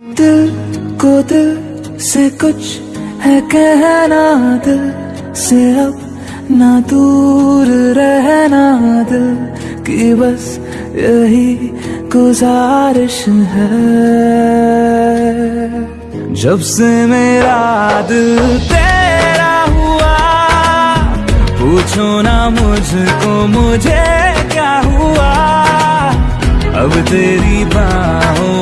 दिल को दिल से कुछ है कहना, दिल से अब ना दूर रहना, दिल की बस यही गुजारिश है। जब से मेरा दिल तेरा हुआ, पूछो ना मुझको, मुझे क्या हुआ? अब तेरी बाहों